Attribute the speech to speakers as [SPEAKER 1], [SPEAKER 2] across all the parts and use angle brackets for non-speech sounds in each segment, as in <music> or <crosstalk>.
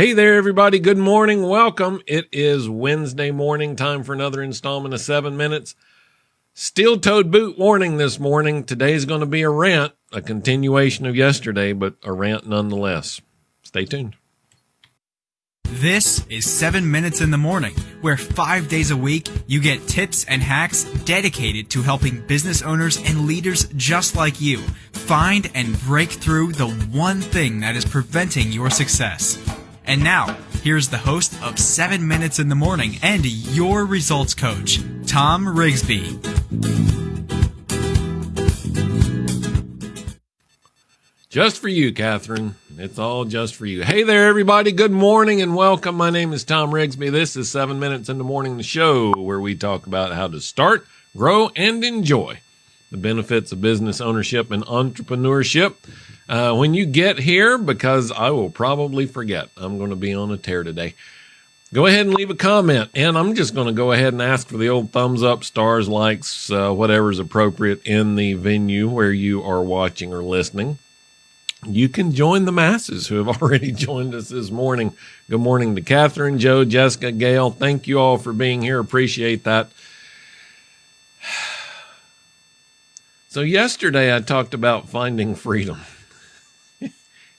[SPEAKER 1] Hey there, everybody. Good morning. Welcome. It is Wednesday morning, time for another installment of seven minutes. Steel toed boot warning this morning. Today's going to be a rant, a continuation of yesterday, but a rant nonetheless. Stay tuned.
[SPEAKER 2] This is 7 Minutes in the Morning, where five days a week you get tips and hacks dedicated to helping business owners and leaders just like you find and break through the one thing that is preventing your success. And now, here's the host of 7 Minutes in the Morning and your results coach, Tom Rigsby.
[SPEAKER 1] Just for you, Catherine. It's all just for you. Hey there, everybody. Good morning and welcome. My name is Tom Rigsby. This is seven minutes in the morning, the show where we talk about how to start, grow, and enjoy the benefits of business ownership and entrepreneurship. Uh, when you get here, because I will probably forget, I'm going to be on a tear today. Go ahead and leave a comment, and I'm just going to go ahead and ask for the old thumbs up, stars, likes, uh, whatever's appropriate in the venue where you are watching or listening you can join the masses who have <laughs> already joined us this morning. Good morning to Catherine, Joe, Jessica, Gail. Thank you all for being here. Appreciate that. <sighs> So, yesterday I talked about finding freedom.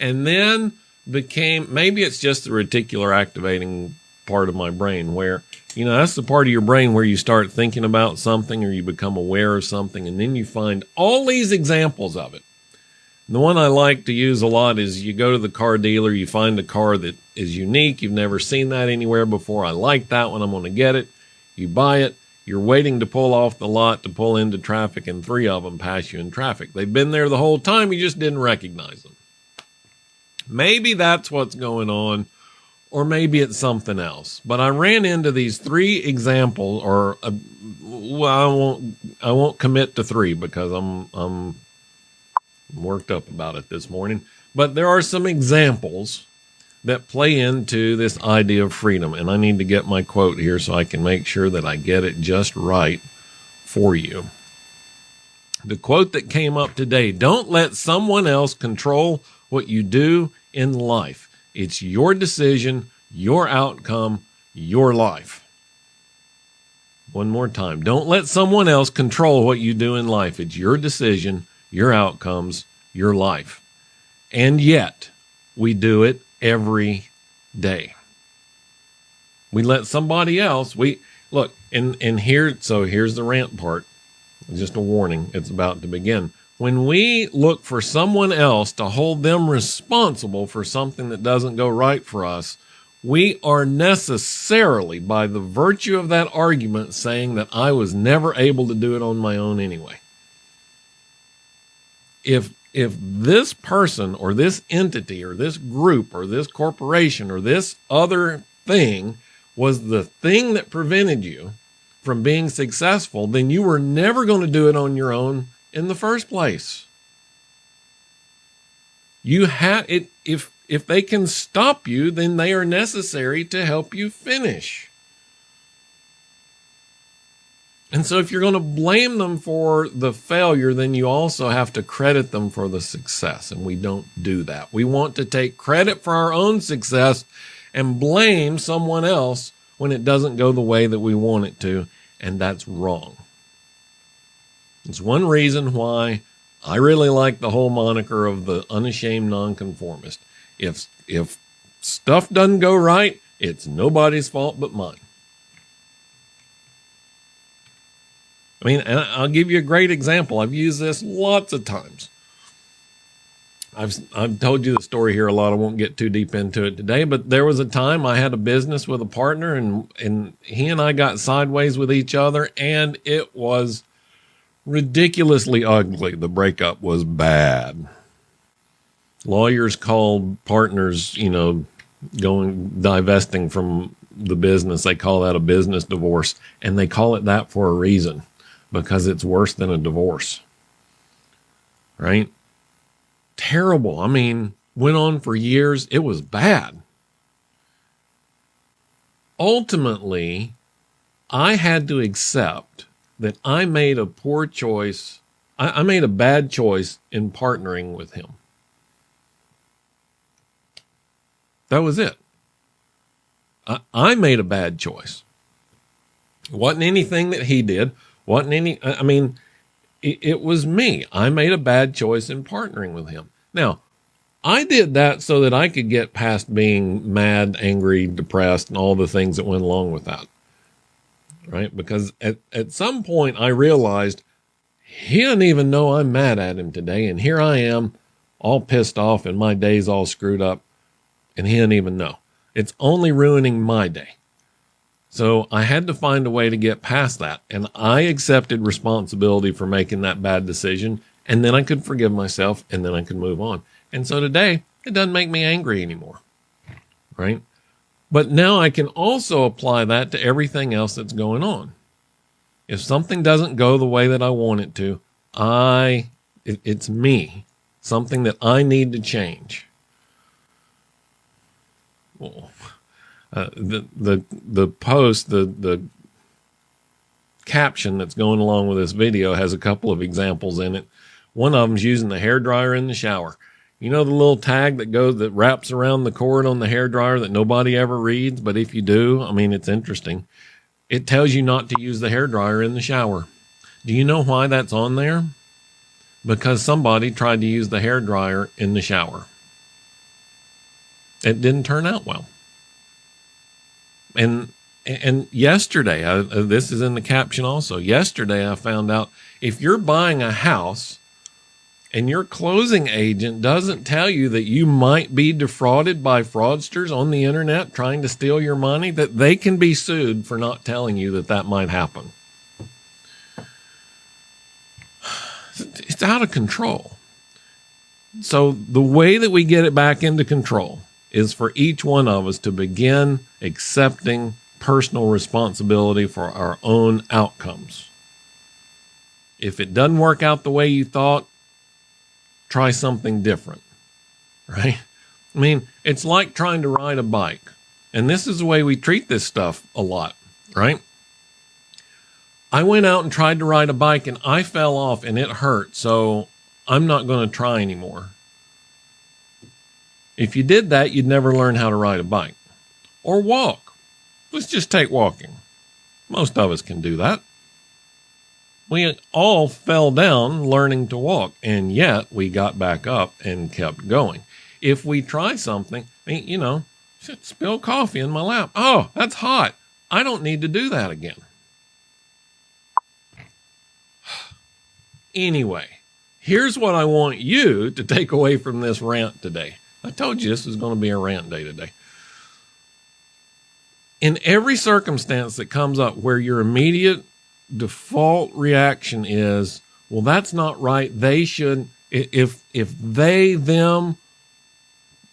[SPEAKER 1] And then became maybe it's just the reticular activating part of my brain where, you know, that's the part of your brain where you start thinking about something or you become aware of something. And then you find all these examples of it the one I like to use a lot is you go to the car dealer, you find a car that is unique. You've never seen that anywhere before. I like that one. I'm going to get it. You buy it. You're waiting to pull off the lot to pull into traffic, and three of them pass you in traffic. They've been there the whole time. You just didn't recognize them. Maybe that's what's going on, or maybe it's something else. But I ran into these three examples, or uh, well, I won't. I won't commit to three because I'm I'm worked up about it this morning. But there are some examples that play into this idea of freedom. And I need to get my quote here so I can make sure that I get it just right for you. The quote that came up today don't let someone else control what you do in life. It's your decision, your outcome, your life. One more time. Don't let someone else control what you do in life. It's your decision, your outcomes, your life. And yet, we do it every day. We let somebody else, we look, and, and here, so here's the rant part. Just a warning, it's about to begin. When we look for someone else to hold them responsible for something that doesn't go right for us, we are necessarily, by the virtue of that argument, saying that I was never able to do it on my own anyway. If if this person or this entity or this group or this corporation or this other thing was the thing that prevented you from being successful, then you were never going to do it on your own in the first place. You have it if if they can stop you, then they are necessary to help you finish. And so if you're going to blame them for the failure, then you also have to credit them for the success. And we don't do that. We want to take credit for our own success and blame someone else when it doesn't go the way that we want it to. And that's wrong. It's one reason why I really like the whole moniker of the unashamed nonconformist. If, if stuff doesn't go right, it's nobody's fault but mine. I mean, I'll give you a great example. I've used this lots of times. I've I've told you the story here a lot. I won't get too deep into it today, but there was a time I had a business with a partner and and he and I got sideways with each other and it was ridiculously ugly. The breakup was bad. Lawyers called partners, you know, going divesting from the business. They call that a business divorce and they call it that for a reason because it's worse than a divorce. Right? Terrible. I mean, went on for years. It was bad. Ultimately, I had to accept that I made a poor choice. I, I made a bad choice in partnering with him. That was it. I, I made a bad choice. Wasn't anything that he did. Wasn't any, I mean, it, it was me. I made a bad choice in partnering with him. Now, I did that so that I could get past being mad, angry, depressed, and all the things that went along with that. Right? Because at, at some point I realized he didn't even know I'm mad at him today. And here I am, all pissed off, and my day's all screwed up, and he didn't even know. It's only ruining my day. So I had to find a way to get past that. And I accepted responsibility for making that bad decision. And then I could forgive myself and then I could move on. And so today, it doesn't make me angry anymore. Right? But now I can also apply that to everything else that's going on. If something doesn't go the way that I want it to, I, it, it's me, something that I need to change. Well, uh, the the the post the the caption that's going along with this video has a couple of examples in it. One of them's using the hair dryer in the shower. You know the little tag that goes that wraps around the cord on the hair dryer that nobody ever reads, but if you do, I mean it's interesting. It tells you not to use the hair dryer in the shower. Do you know why that's on there? Because somebody tried to use the hair dryer in the shower. It didn't turn out well and and yesterday I, uh, this is in the caption also yesterday i found out if you're buying a house and your closing agent doesn't tell you that you might be defrauded by fraudsters on the internet trying to steal your money that they can be sued for not telling you that that might happen it's out of control so the way that we get it back into control is for each one of us to begin accepting personal responsibility for our own outcomes. If it doesn't work out the way you thought, try something different, right? I mean, it's like trying to ride a bike. And this is the way we treat this stuff a lot, right? I went out and tried to ride a bike and I fell off and it hurt. So I'm not going to try anymore. If you did that, you'd never learn how to ride a bike or walk. Let's just take walking. Most of us can do that. We all fell down learning to walk, and yet we got back up and kept going. If we try something, you know, spill coffee in my lap. Oh, that's hot. I don't need to do that again. <sighs> Anyway, here's what I want you to take away from this rant today. I told you this was going to be a rant day today. In every circumstance that comes up where your immediate default reaction is, well, that's not right. They should, if, if they, them,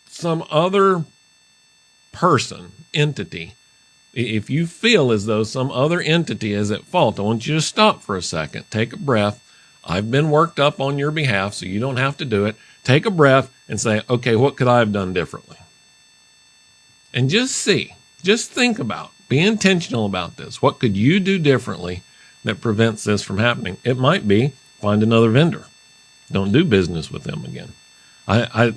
[SPEAKER 1] some other person, entity, if you feel as though some other entity is at fault, I want you to stop for a second, take a breath. I've been worked up on your behalf, so you don't have to do it. Take a breath and say, okay, what could I have done differently? And just see, just think about, be intentional about this. What could you do differently that prevents this from happening? It might be find another vendor. Don't do business with them again. I,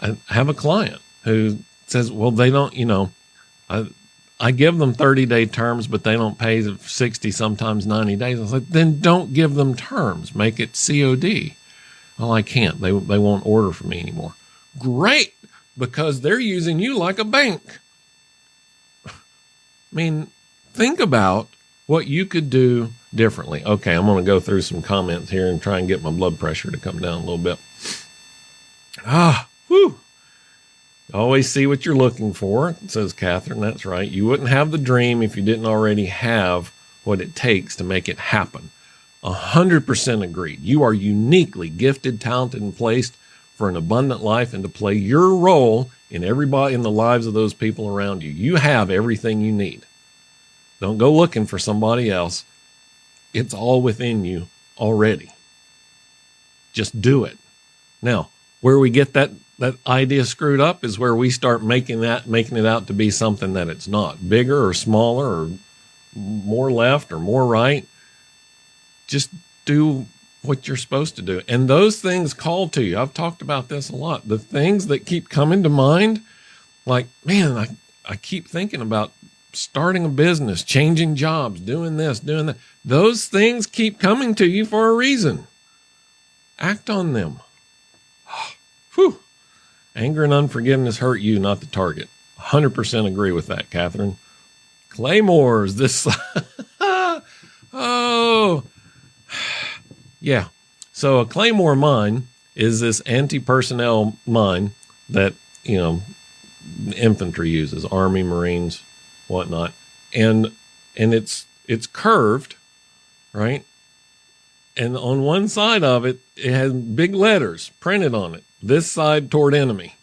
[SPEAKER 1] I, I have a client who says, well, they don't, you know, I, I give them 30 day terms, but they don't pay 60, sometimes 90 days. I was like, then don't give them terms. Make it COD. Well, I can't. They, they won't order from me anymore. Great, because they're using you like a bank. I mean, think about what you could do differently. Okay, I'm going to go through some comments here and try and get my blood pressure to come down a little bit. Ah, whew. Always see what you're looking for, says Catherine. That's right. You wouldn't have the dream if you didn't already have what it takes to make it happen. 100% agreed. You are uniquely gifted, talented, and placed for an abundant life and to play your role in everybody in the lives of those people around you. You have everything you need. Don't go looking for somebody else. It's all within you already. Just do it. Now, where we get that that idea screwed up is where we start making that making it out to be something that it's not. Bigger or smaller or more left or more right just do what you're supposed to do. And those things call to you. I've talked about this a lot. The things that keep coming to mind, like, man, I, I keep thinking about starting a business, changing jobs, doing this, doing that. Those things keep coming to you for a reason. Act on them. <sighs> Whew. Anger and unforgiveness hurt you, not the target. 100% agree with that, Catherine. Claymores, this. <laughs> oh. <sighs> Yeah. So a Claymore mine is this anti personnel mine that, you know, infantry uses, Army, Marines, whatnot. And and it's it's curved, right? And on one side of it, it has big letters printed on it. This side toward enemy.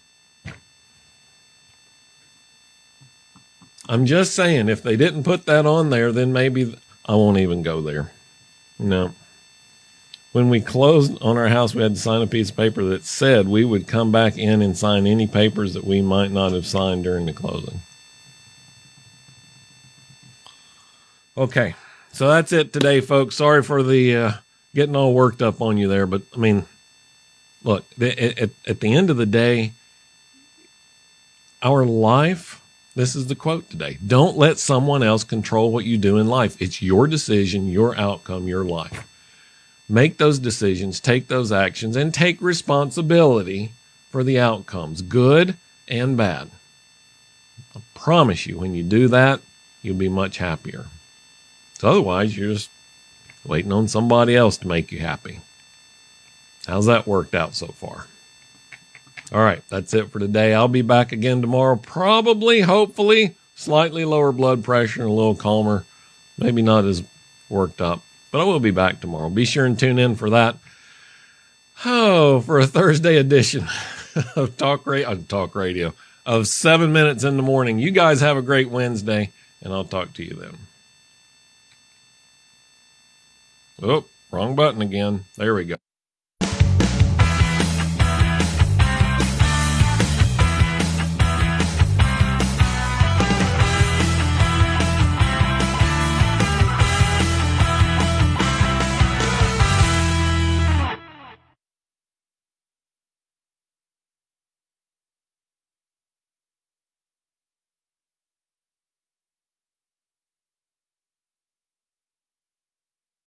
[SPEAKER 1] I'm just saying, if they didn't put that on there, then maybe I won't even go there. No. When we closed on our house, we had to sign a piece of paper that said we would come back in and sign any papers that we might not have signed during the closing. Okay, so that's it today, folks. Sorry for the uh, getting all worked up on you there, but I mean, look, at, at the end of the day, our life this is the quote today. Don't let someone else control what you do in life. It's your decision, your outcome, your life. Make those decisions, take those actions, and take responsibility for the outcomes, good and bad. I promise you, when you do that, you'll be much happier. So otherwise, you're just waiting on somebody else to make you happy. How's that worked out so far? All right, that's it for today. I'll be back again tomorrow, probably, hopefully, slightly lower blood pressure and a little calmer. Maybe not as worked up, but I will be back tomorrow. Be sure and tune in for that. Oh, for a Thursday edition <laughs> of Talk Radio, uh, Talk Radio of seven minutes in the morning. You guys have a great Wednesday, and I'll talk to you then. Oh, wrong button again. There we go.